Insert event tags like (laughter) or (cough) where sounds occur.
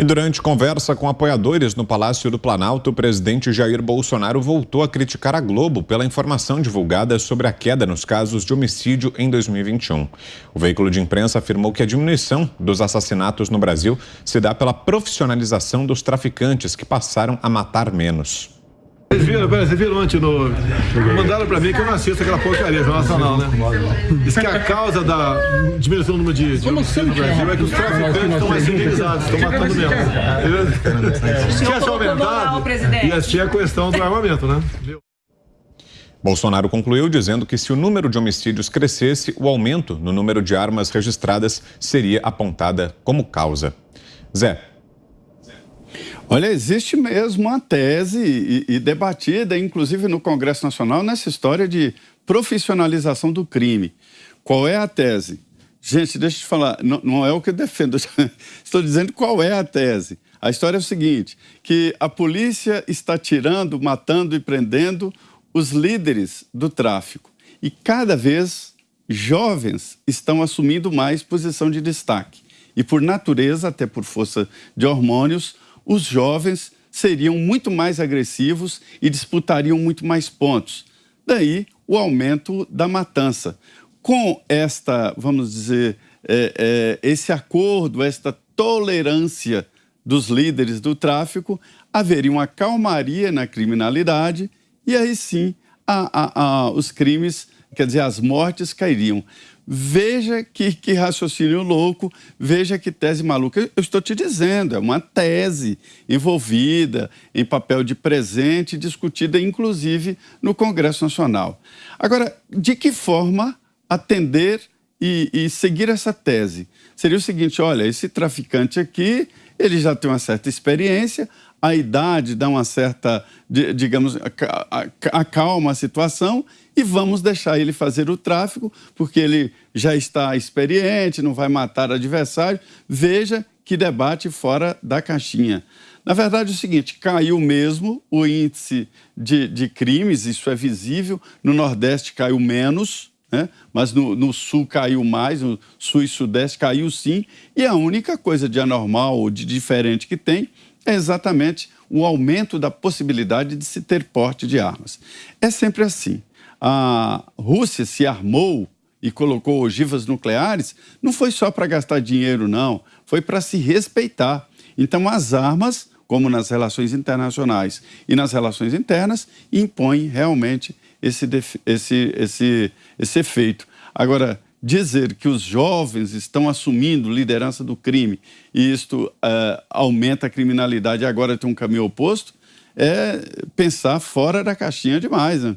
E durante conversa com apoiadores no Palácio do Planalto, o presidente Jair Bolsonaro voltou a criticar a Globo pela informação divulgada sobre a queda nos casos de homicídio em 2021. O veículo de imprensa afirmou que a diminuição dos assassinatos no Brasil se dá pela profissionalização dos traficantes que passaram a matar menos. Vocês viram, pera, vocês viram ontem no. Mandaram pra mim que eu não assisto aquela porcaria Jornal Nacional, né? Diz que a causa da diminuição do número de, de homicídios no Brasil é que os traficantes estão mais civilizados, estão matando mesmo. Tinha se aumentado, ia ser a questão do armamento, né? Bolsonaro concluiu dizendo que se o número de homicídios crescesse, o aumento no número de armas registradas seria apontada como causa. Zé, Olha, existe mesmo uma tese e, e, debatida, inclusive no Congresso Nacional, nessa história de profissionalização do crime. Qual é a tese? Gente, deixa eu te falar, não, não é o que eu defendo, (laughs) estou dizendo qual é a tese. A história é o seguinte, que a polícia está tirando, matando e prendendo os líderes do tráfico. E cada vez jovens estão assumindo mais posição de destaque. E por natureza, até por força de hormônios, os jovens seriam muito mais agressivos e disputariam muito mais pontos. Daí o aumento da matança. Com esta, vamos dizer, é, é, esse acordo, esta tolerância dos líderes do tráfico, haveria uma calmaria na criminalidade e aí sim a, a, a, os crimes, quer dizer, as mortes cairiam. Veja que, que, raciocínio louco, veja que tese maluca. Eu estou te dizendo, é uma tese envolvida em papel de presente, discutida inclusive no Congresso Nacional. Agora, de que forma atender e, e seguir essa tese? Seria o seguinte: olha, esse traficante aqui, ele já tem uma certa experiência, a idade dá uma certa, digamos, acalma a situação e vamos deixar ele fazer o tráfico, porque ele já está experiente, não vai matar adversário. Veja que debate fora da caixinha. Na verdade, é o seguinte: caiu mesmo o índice de, de crimes, isso é visível. No Nordeste caiu menos, né? mas no, no, Sul caiu mais, no Sul e Sudeste caiu sim. E a única coisa de anormal ou de diferente que tem é exatamente o aumento da possibilidade de se ter porte de armas. É sempre assim. A Rússia se armou e colocou ogivas nucleares, não foi só para gastar dinheiro, não, foi para se respeitar. Então, as armas, como nas relações internacionais e nas relações internas, impõem realmente esse, esse, esse, esse efeito. Agora, dizer que os jovens estão assumindo liderança do crime e isto uh, aumenta a criminalidade e agora tem um caminho oposto, é pensar fora da caixinha demais. Né?